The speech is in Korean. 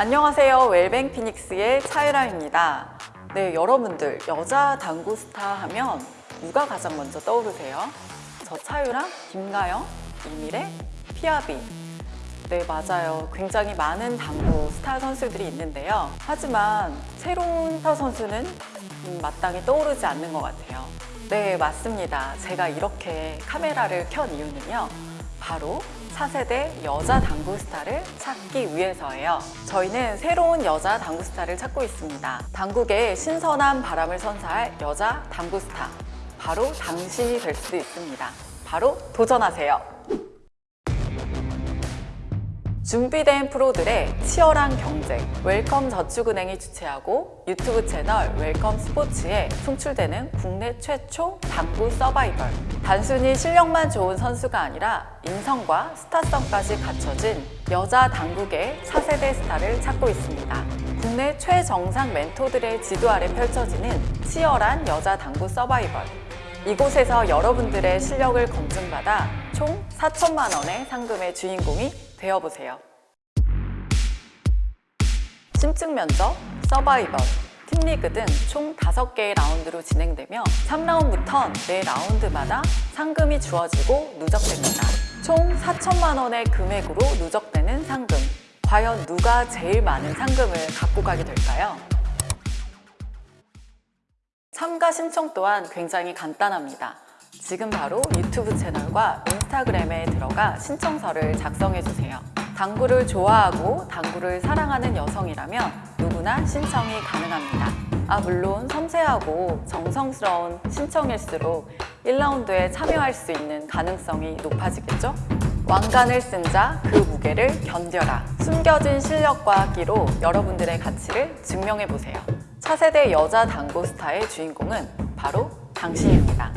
안녕하세요. 웰뱅 피닉스의 차유람입니다. 네, 여러분들 여자 당구 스타 하면 누가 가장 먼저 떠오르세요? 저 차유람, 김가영, 이미래, 피아비. 네, 맞아요. 굉장히 많은 당구 스타 선수들이 있는데요. 하지만 새로운 스타 선수는 음, 마땅히 떠오르지 않는 것 같아요. 네, 맞습니다. 제가 이렇게 카메라를 켠 이유는요. 바로 차세대 여자 당구 스타를 찾기 위해서예요. 저희는 새로운 여자 당구 스타를 찾고 있습니다. 당구계의 신선한 바람을 선사할 여자 당구 스타. 바로 당신이 될 수도 있습니다. 바로 도전하세요. 준비된 프로들의 치열한 경쟁 웰컴 저축은행이 주최하고 유튜브 채널 웰컴 스포츠에 송출되는 국내 최초 당구 서바이벌. 단순히 실력만 좋은 선수가 아니라 인성과 스타성까지 갖춰진 여자 당국의 차세대 스타를 찾고 있습니다. 국내 최정상 멘토들의 지도 아래 펼쳐지는 치열한 여자 당구 서바이벌. 이곳에서 여러분들의 실력을 검증받아 총 4천만 원의 상금의 주인공이 되어보세요. 심층 면접, 서바이벌, 팀리그 등 총 5개의 라운드로 진행되며 3라운드부터 4라운드마다 상금이 주어지고 누적됩니다. 총 4천만 원의 금액으로 누적되는 상금. 과연 누가 제일 많은 상금을 갖고 가게 될까요? 참가 신청 또한 굉장히 간단합니다. 지금 바로 유튜브 채널과 인스타그램에 들어가 신청서를 작성해 주세요. 당구를 좋아하고 당구를 사랑하는 여성이라면 누구나 신청이 가능합니다. 아 물론 섬세하고 정성스러운 신청일수록 1라운드에 참여할 수 있는 가능성이 높아지겠죠? 왕관을 쓴 자 그 무게를 견뎌라. 숨겨진 실력과 끼로 여러분들의 가치를 증명해 보세요. 차세대 여자 당구 스타의 주인공은 바로 당신입니다.